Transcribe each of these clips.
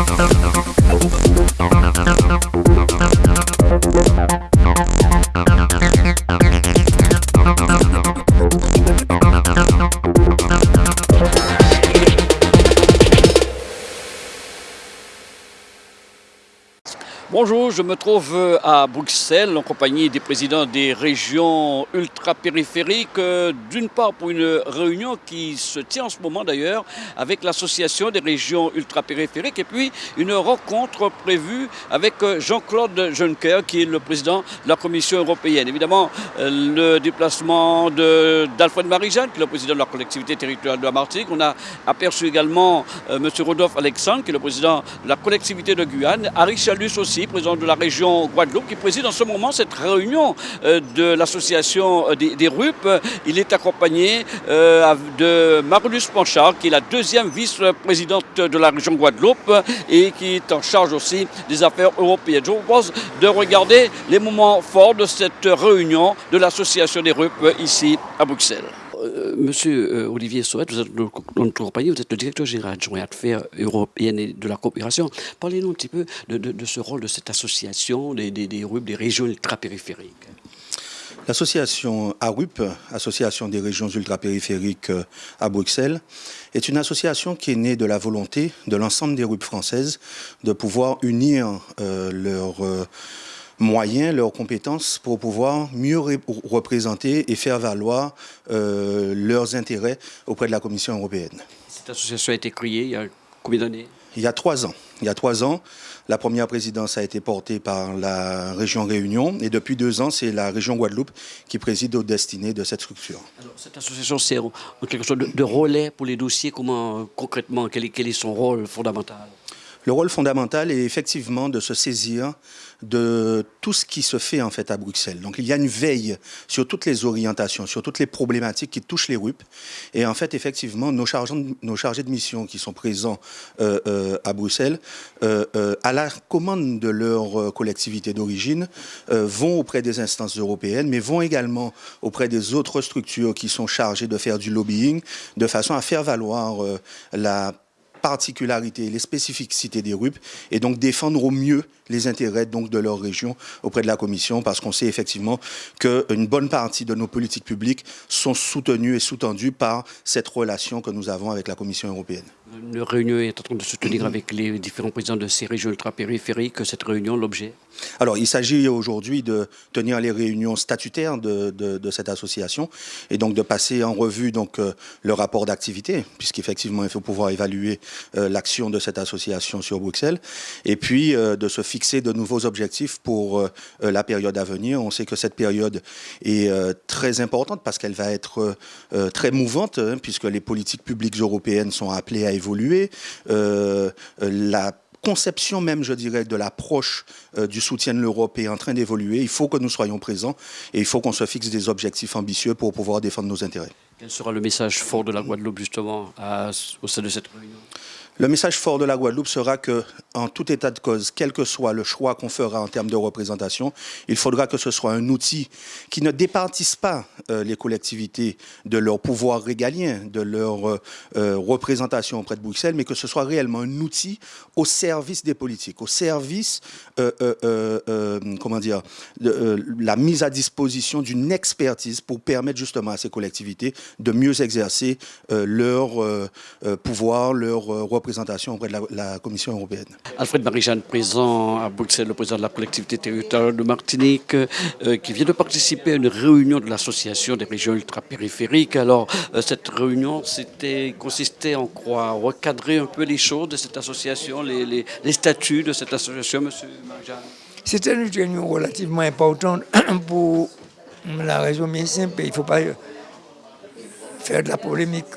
Oh, oh, oh. Je me trouve euh, à Bruxelles en compagnie des présidents des régions ultra-périphériques, euh, d'une part pour une réunion qui se tient en ce moment d'ailleurs avec l'association des régions ultra-périphériques et puis une rencontre prévue avec euh, Jean-Claude Juncker qui est le président de la Commission européenne. Évidemment, le déplacement d'Alfred Marie-Jeanne qui est le président de la collectivité territoriale de la Martinique. On a aperçu également M. Rodolphe Alexandre qui est le président de la collectivité de Guyane, Harry Chalus aussi président de la région Guadeloupe, qui préside en ce moment cette réunion euh, de l'association euh, des, RUP. Il est accompagné euh, de Marlus Panchard, qui est la deuxième vice-présidente de la région Guadeloupe et qui est en charge aussi des affaires européennes. Je vous propose de regarder les moments forts de cette réunion de l'association des RUP ici à Bruxelles. Euh, monsieur euh, Olivier Soet, vous êtes compagnie, vous êtes le directeur général adjoint affaires européennes et de la coopération. Parlez-nous un petit peu de, ce rôle de cette association des RUP, des régions ultrapériphériques. L'association ARUP, Association des régions ultrapériphériques euh, à Bruxelles, est une association qui est née de la volonté de l'ensemble des RUP françaises de pouvoir unir leurs moyens, leurs compétences pour pouvoir mieux représenter et faire valoir euh, leurs intérêts auprès de la Commission européenne. Cette association a été créée il y a combien d'années? Il y a trois ans. Il y a trois ans, la première présidence a été portée par la région Réunion et depuis deux ans, c'est la région Guadeloupe qui préside aux destinées de cette structure. Alors, cette association sert en quelque sorte de, relais pour les dossiers. Comment concrètement, quel est son rôle fondamental? Le rôle fondamental est effectivement de se saisir de tout ce qui se fait en fait à Bruxelles. Donc il y a une veille sur toutes les orientations, sur toutes les problématiques qui touchent les RUP. Et en fait, effectivement, nos chargés, de mission qui sont présents euh, euh, à Bruxelles, euh, à la commande de leur collectivité d'origine, vont auprès des instances européennes, mais vont également auprès des autres structures qui sont chargées de faire du lobbying, de façon à faire valoir la particularités, les spécificités des RUP et donc défendre au mieux les intérêts donc de leur région auprès de la Commission parce qu'on sait effectivement qu'une bonne partie de nos politiques publiques sont soutenues et sous-tendues par cette relation que nous avons avec la Commission européenne. Une réunion est en train de se tenir avec les différents présidents de ces régions ultra-périphériques. Cette réunion, l'objet? Alors, il s'agit aujourd'hui de tenir les réunions statutaires de, de, cette association et donc de passer en revue donc, euh, le rapport d'activité, puisqu'effectivement, il faut pouvoir évaluer euh, l'action de cette association sur Bruxelles, et puis euh, de se fixer de nouveaux objectifs pour la période à venir. On sait que cette période est très importante parce qu'elle va être très mouvante, hein, puisque les politiques publiques européennes sont appelées à évoluer. Euh, la conception même, je dirais, de l'approche euh, du soutien de l'Europe est en train d'évoluer. Il faut que nous soyons présents et il faut qu'on se fixe des objectifs ambitieux pour pouvoir défendre nos intérêts. Quel sera le message fort de la Guadeloupe, justement, au sein de cette réunion? Le message fort de la Guadeloupe sera que, en tout état de cause, quel que soit le choix qu'on fera en termes de représentation, il faudra que ce soit un outil qui ne départisse pas euh, les collectivités de leur pouvoir régalien, de leur euh, euh, représentation auprès de Bruxelles, mais que ce soit réellement un outil au service des politiques, au service, comment dire, de la mise à disposition d'une expertise pour permettre justement à ces collectivités de mieux exercer leur pouvoir, leur représentation présentation auprès de la, Commission européenne. Alfred Marie-Jeanne, présent à Bruxelles, le président de la collectivité territoriale de Martinique, euh, qui vient de participer à une réunion de l'Association des régions ultrapériphériques. Alors, euh, cette réunion c'était consistait en quoi? Recadrer un peu les choses de cette association, les, statuts de cette association, Monsieur Marie-Jeanne? C'était une réunion relativement importante pour la raison bien simple. Il ne faut pas faire de la polémique.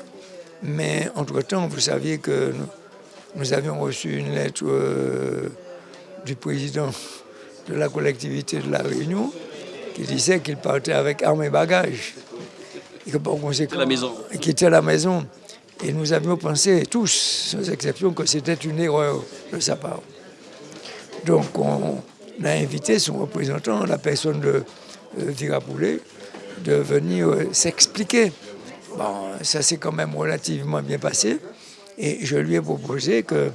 Mais entre-temps, vous saviez que nous, nous avions reçu une lettre euh, du président de la collectivité de la Réunion qui disait qu'il partait avec armes et bagages. Et que par conséquent, la maison. Quittait la maison. Et nous avions pensé tous, sans exception, que c'était une erreur de sa part. Donc on a invité son représentant, la personne de euh, Poulet, de venir euh, s'expliquer. Bon, ça s'est quand même relativement bien passé. Et je lui ai proposé que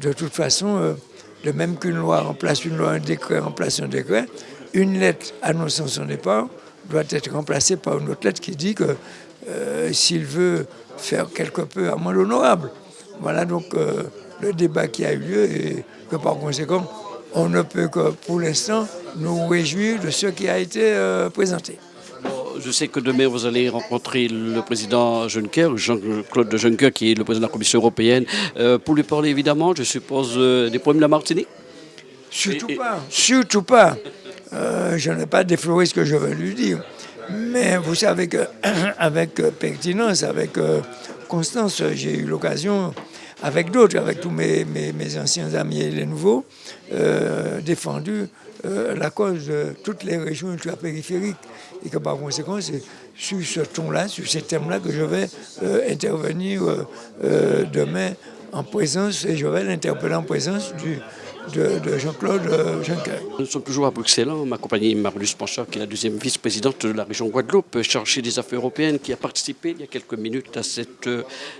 de toute façon, de même qu'une loi remplace une loi, un décret remplace un décret, une lettre annonçant son départ doit être remplacée par une autre lettre qui dit que s'il veut faire quelque peu amende honorable. Voilà donc le débat qui a eu lieu et que par conséquent, on ne peut que pour l'instant nous réjouir de ce qui a été présenté. Je sais que demain, vous allez rencontrer le président Juncker, Jean-Claude Juncker, qui est le président de la Commission européenne, euh, pour lui parler évidemment, je suppose, euh, des problèmes de la Martinique Surtout pas, surtout pas. Euh, je n'ai pas défloré ce que je veux lui dire. Mais vous savez qu'avec pertinence, avec constance, j'ai eu l'occasion, avec d'autres, avec tous mes, anciens amis et les nouveaux, défendu la cause de toutes les régions ultra-périphériques. Et que par conséquent, c'est sur ce ton-là, sur ces thèmes-là que je vais euh, intervenir euh, euh, demain en présence, et je vais l'interpeller en présence du, de, Jean-Claude Juncker. Nous sommes toujours à Bruxelles, hein. ma compagnie Marlus Panchard, qui est la deuxième vice-présidente de la région Guadeloupe, chargée des affaires européennes, qui a participé il y a quelques minutes à cette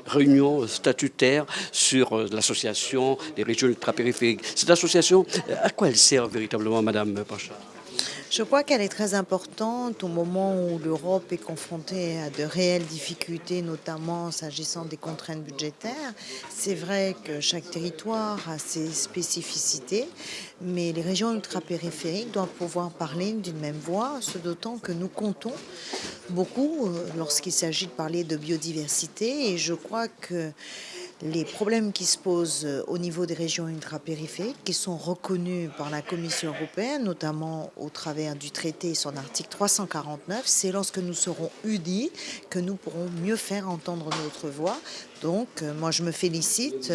réunion statutaire sur l'association des régions ultrapériphériques. Cette association, à quoi elle sert véritablement, Madame Panchard je crois qu'elle est très importante au moment où l'Europe est confrontée à de réelles difficultés, notamment s'agissant des contraintes budgétaires. C'est vrai que chaque territoire a ses spécificités, mais les régions ultrapériphériques doivent pouvoir parler d'une même voix, ce d'autant que nous comptons beaucoup euh, lorsqu'il s'agit de parler de biodiversité et je crois que les problèmes qui se posent euh, au niveau des régions ultrapériphériques, qui sont reconnus par la Commission européenne, notamment au travers du traité et son article 349, c'est lorsque nous serons unis que nous pourrons mieux faire entendre notre voix. Donc, euh, moi, je me félicite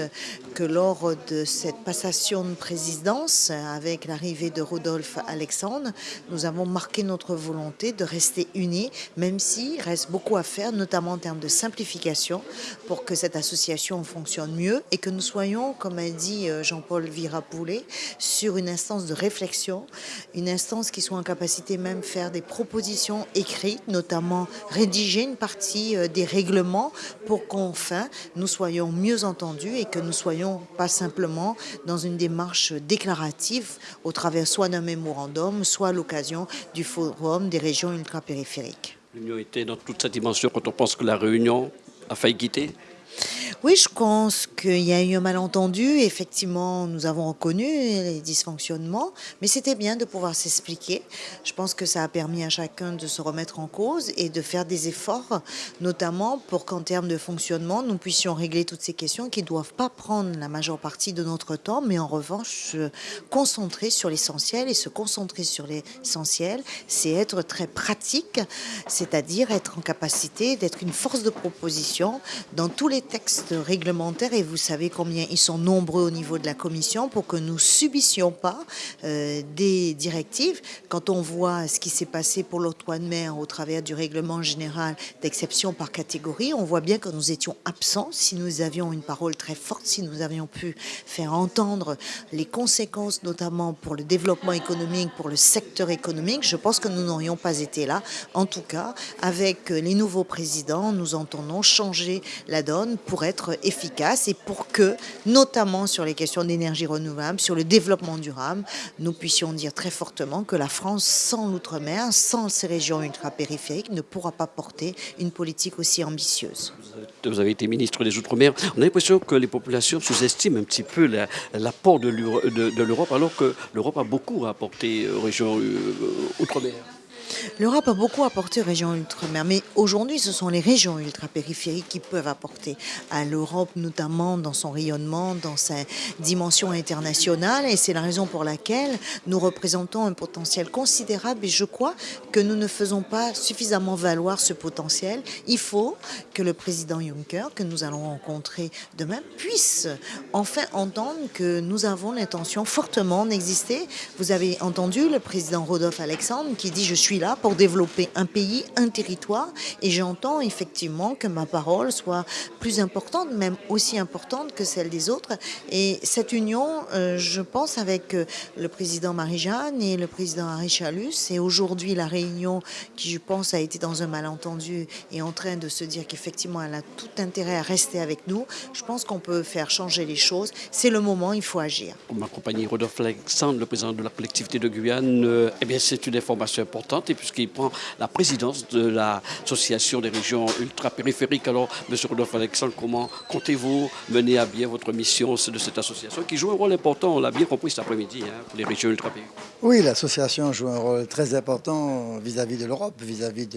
que lors de cette passation de présidence, avec l'arrivée de Rodolphe Alexandre, nous avons marqué notre volonté de rester unis, même s'il reste beaucoup à faire, notamment en termes de simplification, pour que cette association fonctionne mieux et que nous soyons, comme a dit euh, Jean-Paul Virapoulet, sur une instance de réflexion, une instance qui soit en capacité même de faire des propositions écrites, notamment rédiger une partie euh, des règlements pour qu'enfin nous soyons mieux entendus et que nous soyons pas simplement dans une démarche déclarative au travers soit d'un mémorandum, soit à l'occasion du forum des régions ultrapériphériques. L'Union était dans toute sa dimension quand on pense que la Réunion a failli quitter oui, je pense qu'il y a eu un malentendu. Effectivement, nous avons reconnu les dysfonctionnements, mais c'était bien de pouvoir s'expliquer. Je pense que ça a permis à chacun de se remettre en cause et de faire des efforts, notamment pour qu'en termes de fonctionnement, nous puissions régler toutes ces questions qui ne doivent pas prendre la majeure partie de notre temps, mais en revanche se concentrer sur l'essentiel. Et se concentrer sur l'essentiel, c'est être très pratique, c'est-à-dire être en capacité d'être une force de proposition dans tous les textes réglementaires et vous savez combien ils sont nombreux au niveau de la Commission pour que nous subissions pas euh, des directives. Quand on voit ce qui s'est passé pour l'octroi de mer au travers du règlement général d'exception par catégorie, on voit bien que nous étions absents. Si nous avions une parole très forte, si nous avions pu faire entendre les conséquences, notamment pour le développement économique, pour le secteur économique, je pense que nous n'aurions pas été là. En tout cas, avec les nouveaux présidents, nous entendons changer la donne pour être efficace et pour que, notamment sur les questions d'énergie renouvelable, sur le développement durable, nous puissions dire très fortement que la France, sans l'outre-mer, sans ces régions ultra-périphériques, ne pourra pas porter une politique aussi ambitieuse. Vous avez été ministre des Outre-mer. On a l'impression que les populations sous-estiment un petit peu l'apport de l'Europe, alors que l'Europe a beaucoup apporté aux régions euh, outre-mer. L'Europe a beaucoup apporté aux régions ultramer, mais aujourd'hui, ce sont les régions ultrapériphériques qui peuvent apporter à l'Europe, notamment dans son rayonnement, dans sa dimension internationale, et c'est la raison pour laquelle nous représentons un potentiel considérable, et je crois que nous ne faisons pas suffisamment valoir ce potentiel. Il faut que le président Juncker, que nous allons rencontrer demain, puisse enfin entendre que nous avons l'intention fortement d'exister. Vous avez entendu le président Rodolphe Alexandre qui dit « je suis là » là pour développer un pays, un territoire, et j'entends effectivement que ma parole soit plus importante, même aussi importante que celle des autres. Et cette union, euh, je pense, avec euh, le président Marie-Jeanne et le président Harry Chalus, et aujourd'hui la réunion qui, je pense, a été dans un malentendu et en train de se dire qu'effectivement elle a tout intérêt à rester avec nous, je pense qu'on peut faire changer les choses. C'est le moment, il faut agir. Ma compagnie Rodolphe Alexandre, le président de la collectivité de Guyane, euh, eh bien c'est une information importante puisqu'il prend la présidence de l'association des régions ultra-périphériques. Alors, Monsieur Rodolphe Alexandre, comment comptez-vous mener à bien votre mission de cette association qui joue un rôle important, on l'a bien compris cet après-midi, hein, les régions ultra-périphériques? Oui, l'association joue un rôle très important vis-à-vis de l'Europe, vis-à-vis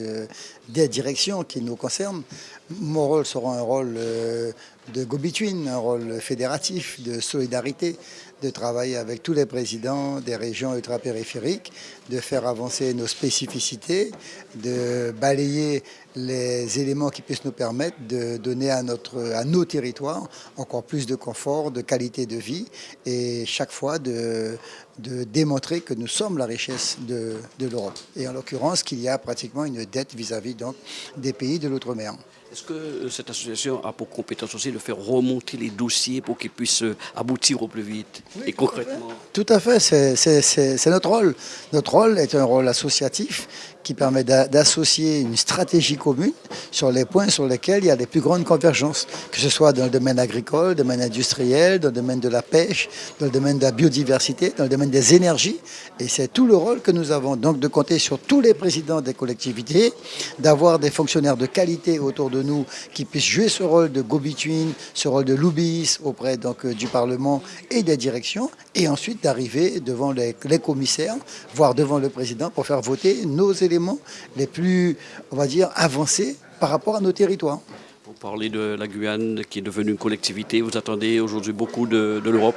des directions qui nous concernent. Mon rôle sera un rôle euh, de go-between, un rôle fédératif, de solidarité, de travailler avec tous les présidents des régions ultra-périphériques, de faire avancer nos spécificités, de balayer les éléments qui puissent nous permettre de donner à, nos territoires encore plus de confort, de qualité de vie et chaque fois de, démontrer que nous sommes la richesse de, l'Europe. Et en l'occurrence qu'il y a pratiquement une dette vis-à-vis -vis, des pays de l'outre-mer. Est-ce que euh, cette association a pour compétence aussi de faire remonter les dossiers pour qu'ils puissent euh, aboutir au plus vite et concrètement Tout à fait, c'est notre rôle. Notre rôle est un rôle associatif qui permet d'associer une stratégie commune sur les points sur lesquels il y a les plus grandes convergences, que ce soit dans le domaine agricole, le domaine industriel, dans le domaine de la pêche, dans le domaine de la biodiversité, dans le domaine des énergies. Et c'est tout le rôle que nous avons, donc de compter sur tous les présidents des collectivités, d'avoir des fonctionnaires de qualité autour de nous qui puissent jouer ce rôle de go-between, ce rôle de lobbyiste auprès donc, euh, du Parlement et des directions, et ensuite d'arriver devant les, commissaires, voire devant le président pour faire voter nos éléments les plus, on va dire, avancés par rapport à nos territoires. Vous parlez de la Guyane qui est devenue une collectivité. Vous attendez aujourd'hui beaucoup de, de l'Europe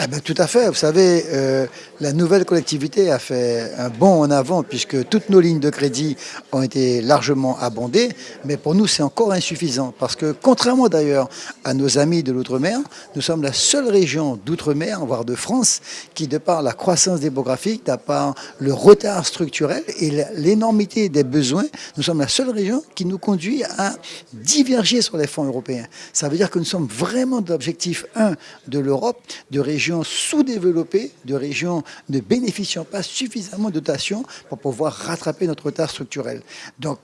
ah ben, tout à fait. Vous savez, euh, la nouvelle collectivité a fait un bond en avant puisque toutes nos lignes de crédit ont été largement abondées. Mais pour nous, c'est encore insuffisant parce que contrairement d'ailleurs à nos amis de l'outre-mer, nous sommes la seule région d'outre-mer, voire de France, qui de par la croissance démographique, de par le retard structurel et l'énormité des besoins, nous sommes la seule région qui nous conduit à diverger sur les fonds européens. Ça veut dire que nous sommes vraiment dans l'objectif 1 de l'Europe, de région sous-développées, de régions ne bénéficiant pas suffisamment de dotations pour pouvoir rattraper notre retard structurel. Donc,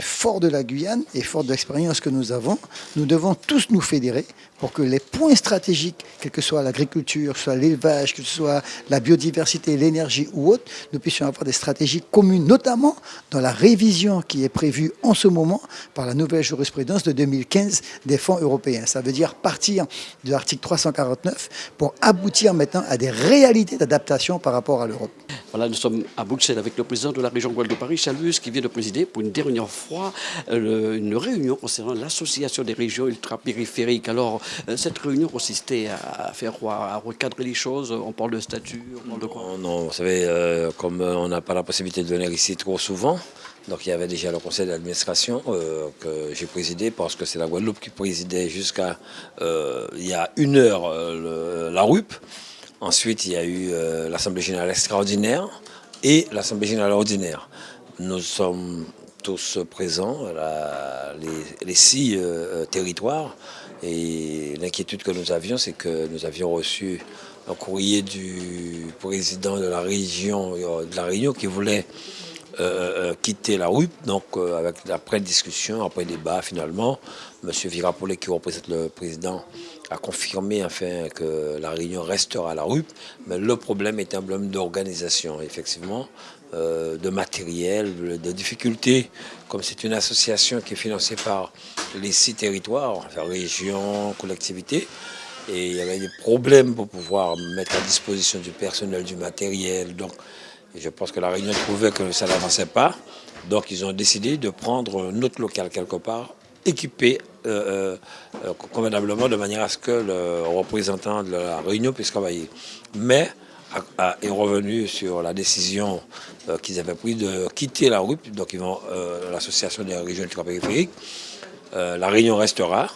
fort de la Guyane et fort de l'expérience que nous avons, nous devons tous nous fédérer pour que les points stratégiques, quelle que soit l'agriculture, soit l'élevage, que ce soit la biodiversité, l'énergie ou autre, nous puissions avoir des stratégies communes, notamment dans la révision qui est prévue en ce moment par la nouvelle jurisprudence de 2015 des fonds européens. Ça veut dire partir de l'article 349 pour aboutir maintenant à des réalités d'adaptation par rapport à l'Europe. Voilà, nous sommes à Bruxelles avec le président de la région Guadeloupe-Paris, Chalus, qui vient de présider pour une dernière fois euh, une réunion concernant l'association des régions ultra-périphériques. Alors, euh, cette réunion consistait à faire quoi À recadrer les choses On parle de statut On parle de quoi? Non, vous savez, euh, comme on n'a pas la possibilité de venir ici trop souvent, donc il y avait déjà le conseil d'administration euh, que j'ai présidé parce que c'est la Guadeloupe qui présidait jusqu'à il y a une heure la RUP. Ensuite, il y a eu l'Assemblée générale extraordinaire et l'Assemblée générale ordinaire. Nous sommes tous présents, les, six territoires. Et l'inquiétude que nous avions, c'est que nous avions reçu un courrier du président de la région euh, de la Réunion qui voulait euh, euh, quitter la RUP. Donc, avec après discussion, après débat, finalement, M. Virapollet, qui représente le président, a confirmé enfin que la Réunion restera à la RUP. Mais le problème est un problème d'organisation, effectivement. Euh, de matériel, de difficultés, comme c'est une association qui est financée par les six territoires, la région, collectivité, et il y avait des problèmes pour pouvoir mettre à disposition du personnel, du matériel. Donc, je pense que la réunion trouvait que ça n'avançait pas. Donc, ils ont décidé de prendre un autre local quelque part, équipé euh, euh, convenablement, de manière à ce que le représentant de la réunion puisse travailler. Mais est revenu sur la décision euh, qu'ils avaient prise de quitter la RUP, donc ils vont euh, l'association des régions ultra-périphériques. Euh, la réunion restera,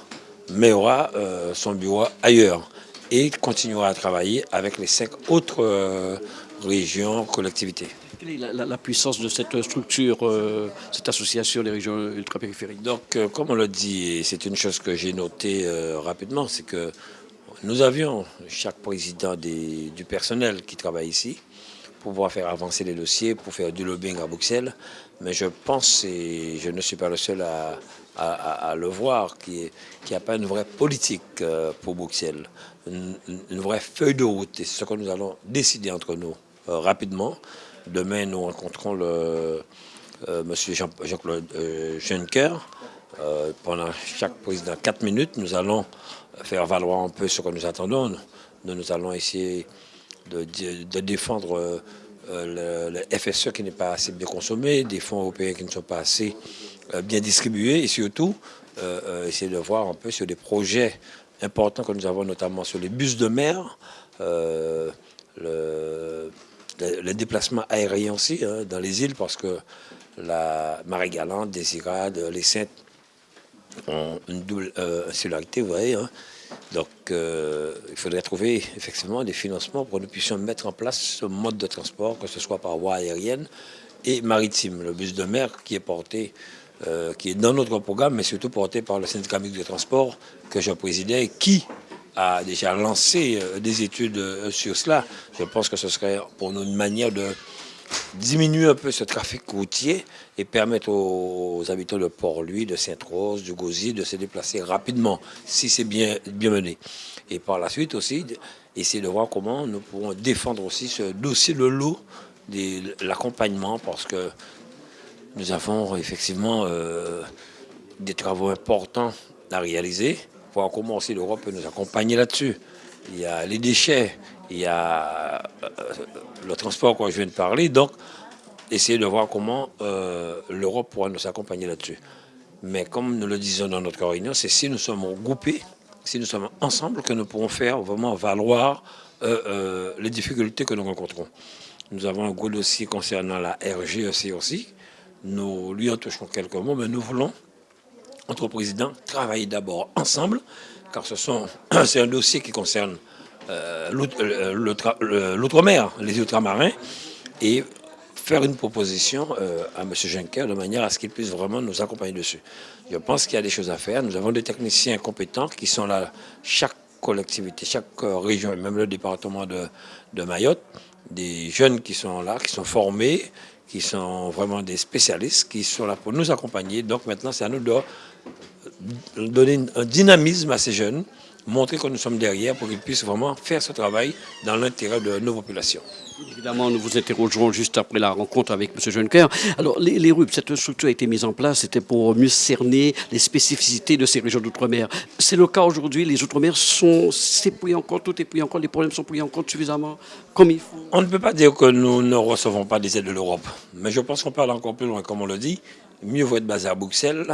mais aura son bureau ailleurs et continuera à travailler avec les cinq autres régions, collectivités. Quelle est la, puissance de cette structure, euh, cette association des régions ultrapériphériques? Donc, euh, comme on l'a dit, et c'est une chose que j'ai notée euh, rapidement, c'est que nous avions chaque président du personnel qui travaille ici pour pouvoir faire avancer les dossiers, pour faire du lobbying à Bruxelles. Mais je pense, et je ne suis pas le seul à, le voir, qu'il n'y a pas une vraie politique pour Bruxelles, une, vraie feuille de route. C'est ce que nous allons décider entre nous rapidement. Demain, nous rencontrons euh, monsieur Jean-Claude euh, Juncker. Euh, pendant chaque président, quatre minutes, nous allons faire valoir un peu ce que nous attendons. Nous, nous allons essayer de, défendre le, FSE qui n'est pas assez bien consommé, des fonds européens qui ne sont pas assez bien distribués et surtout essayer de voir un peu sur des projets importants que nous avons, notamment sur les bus de mer, le, le, déplacement aérien aussi hein, dans les îles parce que la Marie-Galante, Désirade, les Saintes ont une double euh, insularité, vous voyez. Hein. Donc, euh, il faudrait trouver effectivement des financements pour que nous puissions mettre en place ce mode de transport, que ce soit par voie aérienne et maritime. Le bus de mer qui est porté, euh, qui est dans notre programme, mais surtout porté par le syndicat de transport que je présidais qui a déjà lancé des études sur cela. Je pense que ce serait pour nous une manière de diminuer un peu ce trafic routier et permettre aux, habitants de Port-Louis, de Sainte-Rose, du Gauzy de se déplacer rapidement, si c'est bien, mené. Et par la suite aussi, essayer de voir comment nous pourrons défendre aussi ce dossier de l'eau, de l'accompagnement, parce que nous avons effectivement euh, des travaux importants à réaliser voir comment aussi l'Europe peut nous accompagner là-dessus. Il y a les déchets, il y a euh, le transport quand je viens de parler. Donc, essayer de voir comment euh, l'Europe pourra nous accompagner là-dessus. Mais comme nous le disons dans notre réunion, c'est si nous sommes regroupés, si nous sommes ensemble, que nous pourrons faire vraiment valoir euh, les difficultés que nous rencontrons. Nous avons un gros dossier concernant la RGEC aussi. Nous lui en touchons quelques mots, mais nous voulons entre présidents travailler d'abord ensemble, car c'est un dossier qui concerne l'outre-mer, les ultramarins, et faire une proposition euh, à M. Juncker de manière à ce qu'il puisse vraiment nous accompagner dessus. Je pense qu'il y a des choses à faire. Nous avons des techniciens compétents qui sont là, chaque collectivité, chaque région, et même le département de, de Mayotte, des jeunes qui sont là, qui sont formés, qui sont vraiment des spécialistes, qui sont là pour nous accompagner. Donc maintenant, c'est à nous de donner un dynamisme à ces jeunes, montrer que nous sommes derrière pour qu'ils puissent vraiment faire ce travail dans l'intérêt de nos populations. Évidemment, nous vous interrogerons juste après la rencontre avec M. Juncker. Alors, les, les RUP, cette structure a été mise en place, c'était pour mieux cerner les spécificités de ces régions d'outre-mer. C'est le cas aujourd'hui, les outre-mer sont pris en compte, tout est pris en compte, les problèmes sont pris en compte suffisamment comme il faut. On ne peut pas dire que nous ne recevons pas des aides de l'Europe, mais je pense qu'on parle encore plus loin, comme on le dit. Mieux vaut être basé à Bruxelles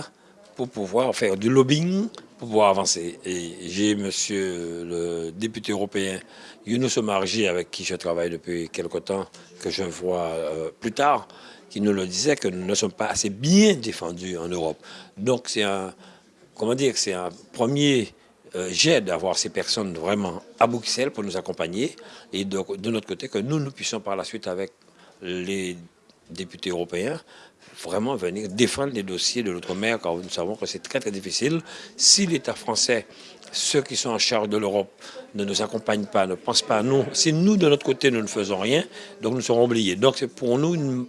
pour pouvoir faire du lobbying, pour pouvoir avancer. Et j'ai monsieur le député européen Younous Omarji, avec qui je travaille depuis quelque temps, que je vois euh, plus tard, qui nous le disait que nous ne sommes pas assez bien défendus en Europe. Donc c'est un, comment dire, c'est un premier euh, jet d'avoir ces personnes vraiment à Bruxelles pour nous accompagner et de, de notre côté que nous, nous puissions par la suite avec les députés européens vraiment venir défendre les dossiers de l'outre-mer, car nous savons que c'est très très difficile. Si l'État français, ceux qui sont en charge de l'Europe, ne nous accompagnent pas, ne pensent pas à nous, si nous, de notre côté, nous ne faisons rien, donc nous serons oubliés. Donc c'est pour nous une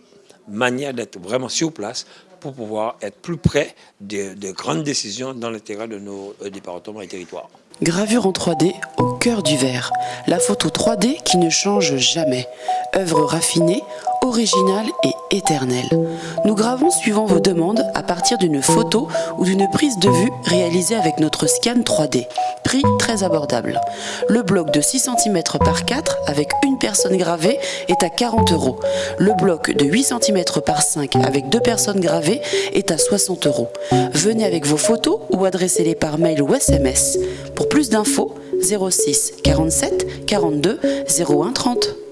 manière d'être vraiment sur place pour pouvoir être plus près de, de grandes décisions dans l'intérêt de nos euh, départements et territoires. Gravure en 3D au cœur du verre. La photo 3D qui ne change jamais. Œuvre raffinée, originale et éternelle. Nous gravons suivant vos demandes à partir d'une photo ou d'une prise de vue réalisée avec notre scan 3D. Prix très abordable. Le bloc de 6 cm par 4 avec une personne gravée est à 40 euros. Le bloc de 8 cm par 5 avec deux personnes gravées est à 60 euros. Venez avec vos photos ou adressez-les par mail ou SMS. Pour plus d'infos, 06 47 42 01 30.